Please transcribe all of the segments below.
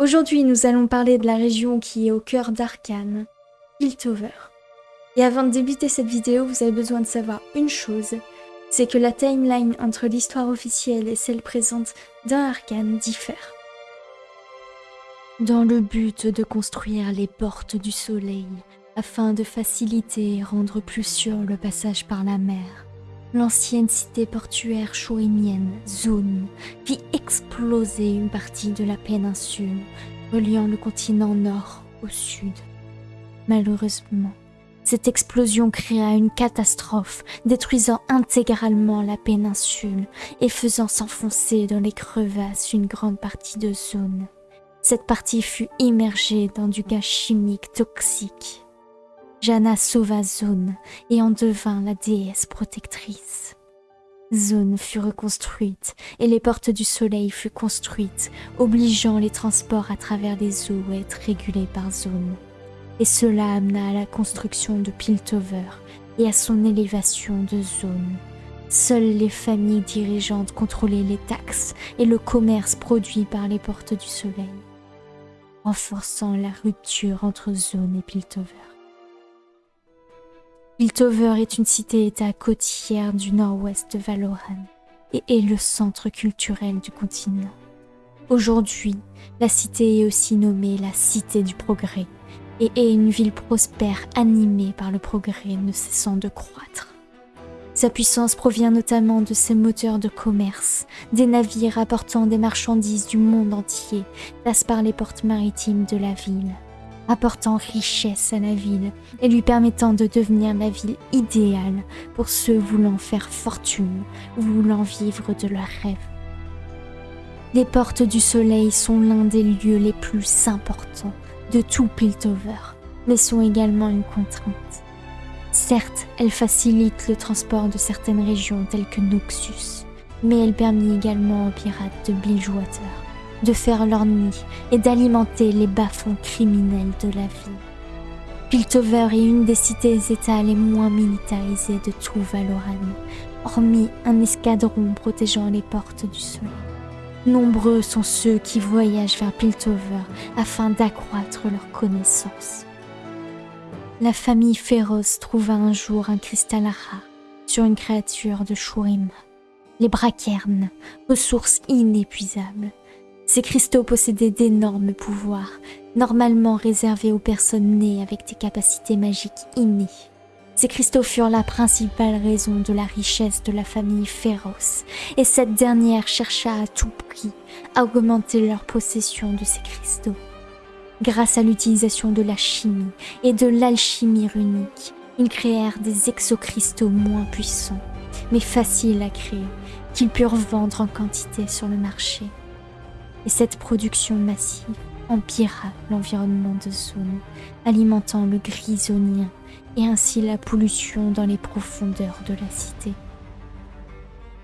Aujourd'hui, nous allons parler de la région qui est au cœur d'Arkane, Piltover. Et avant de débuter cette vidéo, vous avez besoin de savoir une chose, c'est que la timeline entre l'histoire officielle et celle présente d'un diffère. Dans le but de construire les portes du soleil, afin de faciliter et rendre plus sûr le passage par la mer, l'ancienne cité portuaire chourimienne, Zone, fit exploser une partie de la péninsule, reliant le continent nord au sud. Malheureusement, cette explosion créa une catastrophe, détruisant intégralement la péninsule et faisant s'enfoncer dans les crevasses une grande partie de zone. Cette partie fut immergée dans du gaz chimique toxique. Jana sauva Zone et en devint la déesse protectrice. Zone fut reconstruite et les portes du soleil furent construites, obligeant les transports à travers les eaux à être régulés par Zone et cela amena à la construction de Piltover et à son élévation de zone. Seules les familles dirigeantes contrôlaient les taxes et le commerce produit par les portes du soleil, renforçant la rupture entre zone et Piltover. Piltover est une cité-état côtière du nord-ouest de Valoran et est le centre culturel du continent. Aujourd'hui, la cité est aussi nommée la Cité du Progrès et est une ville prospère animée par le progrès ne cessant de croître. Sa puissance provient notamment de ses moteurs de commerce. Des navires apportant des marchandises du monde entier passent par les portes maritimes de la ville, apportant richesse à la ville et lui permettant de devenir la ville idéale pour ceux voulant faire fortune ou voulant vivre de leurs rêves. Les portes du soleil sont l'un des lieux les plus importants de tout Piltover, mais sont également une contrainte. Certes, elle facilite le transport de certaines régions telles que Noxus, mais elle permet également aux pirates de Bilgewater de faire leur nid et d'alimenter les bas-fonds criminels de la ville. Piltover est une des cités-états les moins militarisées de tout Valoran, hormis un escadron protégeant les portes du soleil. Nombreux sont ceux qui voyagent vers Piltover afin d'accroître leurs connaissances. La famille féroce trouva un jour un cristal rare sur une créature de Shurim. Les braquernes, ressources inépuisables. Ces cristaux possédaient d'énormes pouvoirs, normalement réservés aux personnes nées avec des capacités magiques innées. Ces cristaux furent la principale raison de la richesse de la famille féroce, et cette dernière chercha à tout prix à augmenter leur possession de ces cristaux. Grâce à l'utilisation de la chimie et de l'alchimie runique, ils créèrent des exocristaux moins puissants, mais faciles à créer, qu'ils purent vendre en quantité sur le marché. Et cette production massive empira l'environnement de zone, alimentant le grisonien et ainsi la pollution dans les profondeurs de la cité.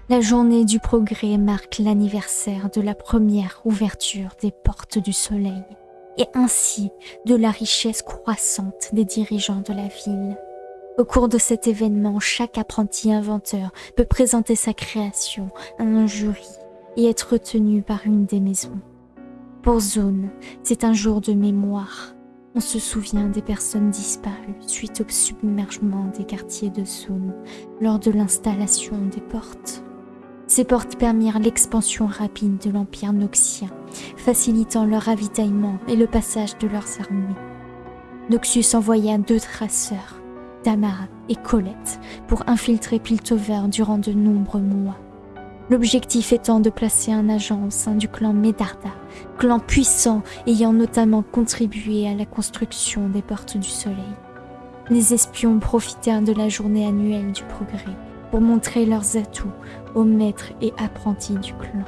La journée du progrès marque l'anniversaire de la première ouverture des portes du soleil et ainsi de la richesse croissante des dirigeants de la ville. Au cours de cet événement, chaque apprenti inventeur peut présenter sa création à un jury et être retenu par une des maisons. Pour Zone, c'est un jour de mémoire. On se souvient des personnes disparues suite au submergement des quartiers de Zone lors de l'installation des portes. Ces portes permirent l'expansion rapide de l'Empire noxien, facilitant leur ravitaillement et le passage de leurs armées. Noxus envoya deux traceurs, Tamara et Colette, pour infiltrer Piltover durant de nombreux mois. L'objectif étant de placer un agent au sein du clan Medarda, clan puissant ayant notamment contribué à la construction des Portes du Soleil. Les espions profitèrent de la journée annuelle du progrès pour montrer leurs atouts aux maîtres et apprentis du clan.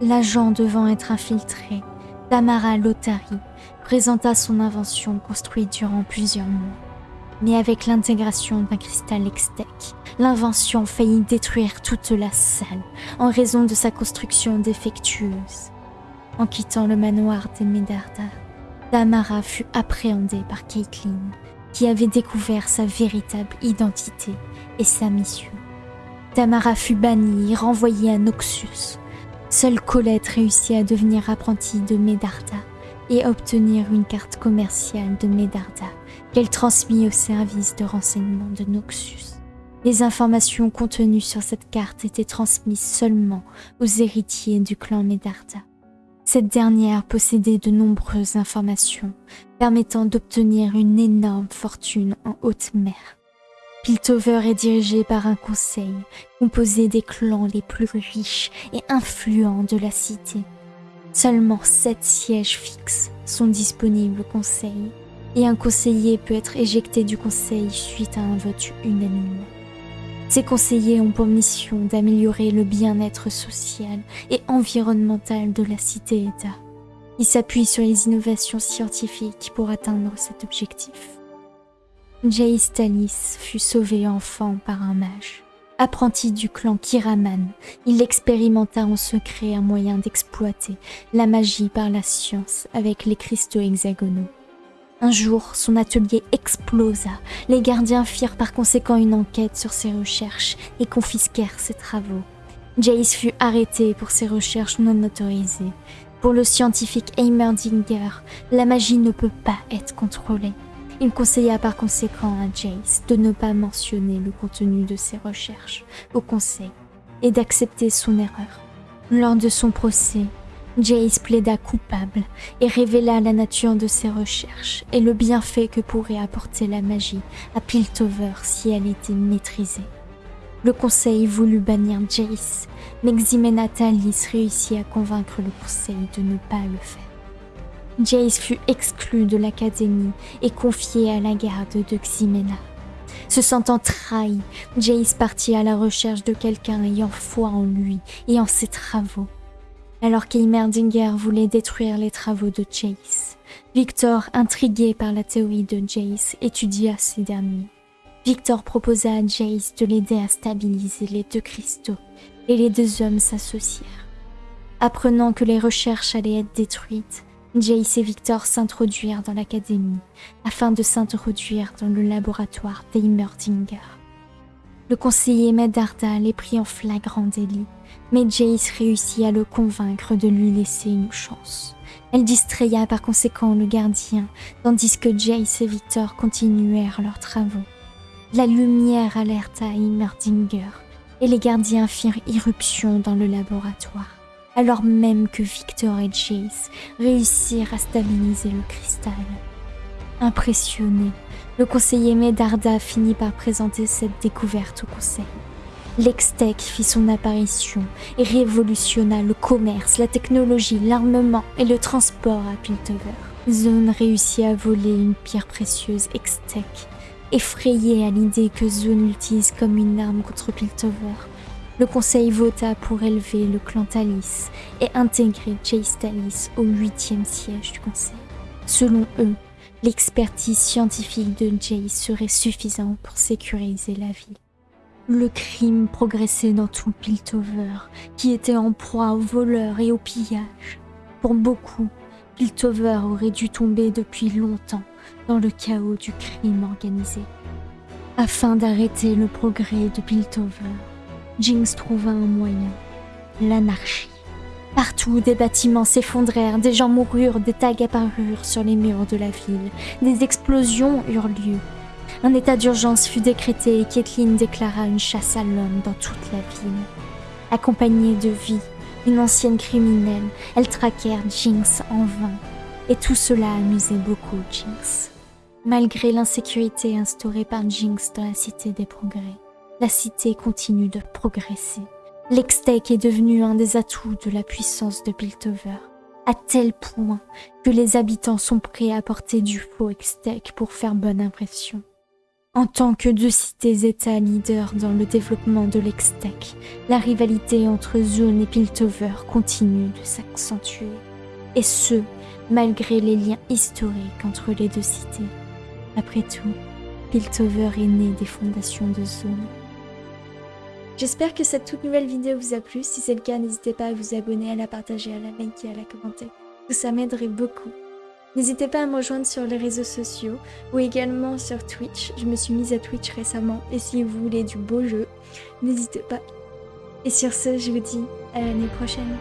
L'agent devant être infiltré, Tamara Lotari présenta son invention construite durant plusieurs mois. Mais avec l'intégration d'un cristal Extec, l'invention faillit détruire toute la salle en raison de sa construction défectueuse. En quittant le manoir des Medarda, Tamara fut appréhendée par Caitlin, qui avait découvert sa véritable identité et sa mission. Tamara fut bannie et renvoyée à Noxus. Seule Colette réussit à devenir apprentie de Medarda et obtenir une carte commerciale de Medarda qu'elle transmit au service de renseignement de Noxus. Les informations contenues sur cette carte étaient transmises seulement aux héritiers du clan Medarda. Cette dernière possédait de nombreuses informations permettant d'obtenir une énorme fortune en haute mer. Piltover est dirigé par un conseil composé des clans les plus riches et influents de la cité. Seulement sept sièges fixes sont disponibles au conseil et un conseiller peut être éjecté du conseil suite à un vote unanime. Ces conseillers ont pour mission d'améliorer le bien-être social et environnemental de la cité-État. Ils s'appuient sur les innovations scientifiques pour atteindre cet objectif. Jace Talis fut sauvé enfant par un mage. Apprenti du clan Kiraman, il expérimenta en secret un moyen d'exploiter la magie par la science avec les cristaux hexagonaux. Un jour, son atelier explosa. Les gardiens firent par conséquent une enquête sur ses recherches et confisquèrent ses travaux. Jace fut arrêté pour ses recherches non autorisées. Pour le scientifique Heimerdinger, la magie ne peut pas être contrôlée. Il conseilla par conséquent à Jace de ne pas mentionner le contenu de ses recherches au conseil et d'accepter son erreur. Lors de son procès, Jace plaida coupable et révéla la nature de ses recherches et le bienfait que pourrait apporter la magie à Piltover si elle était maîtrisée. Le conseil voulut bannir Jace, mais Ximena Talis réussit à convaincre le conseil de ne pas le faire. Jace fut exclu de l'académie et confié à la garde de Ximena. Se sentant trahi, Jace partit à la recherche de quelqu'un ayant foi en lui et en ses travaux alors qu'Eimerdinger voulait détruire les travaux de Jace. Victor, intrigué par la théorie de Jace, étudia ces derniers. Victor proposa à Jace de l'aider à stabiliser les deux cristaux, et les deux hommes s'associèrent. Apprenant que les recherches allaient être détruites, Jace et Victor s'introduirent dans l'académie afin de s'introduire dans le laboratoire d'Eimerdinger. Le conseiller Medarda les prit en flagrant délit mais Jace réussit à le convaincre de lui laisser une chance. Elle distraya par conséquent le gardien, tandis que Jace et Victor continuèrent leurs travaux. La lumière alerta Heimerdinger, et les gardiens firent irruption dans le laboratoire, alors même que Victor et Jace réussirent à stabiliser le cristal. Impressionné, le conseiller Medarda finit par présenter cette découverte au conseil. L'Extech fit son apparition et révolutionna le commerce, la technologie, l'armement et le transport à Piltover. Zone réussit à voler une pierre précieuse Extech, effrayé à l'idée que Zone l'utilise comme une arme contre Piltover. Le conseil vota pour élever le clan Talis et intégrer Jace Talis au huitième siège du conseil. Selon eux, l'expertise scientifique de Jace serait suffisante pour sécuriser la ville. Le crime progressait dans tout Piltover, qui était en proie aux voleurs et au pillage. Pour beaucoup, Piltover aurait dû tomber depuis longtemps dans le chaos du crime organisé. Afin d'arrêter le progrès de Piltover, Jinx trouva un moyen, l'anarchie. Partout, des bâtiments s'effondrèrent, des gens moururent, des tags apparurent sur les murs de la ville, des explosions eurent lieu, un état d'urgence fut décrété et Kathleen déclara une chasse à l'homme dans toute la ville. Accompagnée de vie, une ancienne criminelle, elles traquèrent Jinx en vain. Et tout cela amusait beaucoup Jinx. Malgré l'insécurité instaurée par Jinx dans la Cité des Progrès, la cité continue de progresser. L'Extech est devenu un des atouts de la puissance de Piltover, à tel point que les habitants sont prêts à porter du faux Extech pour faire bonne impression. En tant que deux cités-États leaders dans le développement de l'Extech, la rivalité entre Zone et Piltover continue de s'accentuer. Et ce, malgré les liens historiques entre les deux cités. Après tout, Piltover est né des fondations de Zone. J'espère que cette toute nouvelle vidéo vous a plu. Si c'est le cas, n'hésitez pas à vous abonner, à la partager, à la liker, à la commenter. Ça m'aiderait beaucoup. N'hésitez pas à me rejoindre sur les réseaux sociaux ou également sur Twitch. Je me suis mise à Twitch récemment et si vous voulez du beau jeu, n'hésitez pas. Et sur ce, je vous dis à l'année prochaine.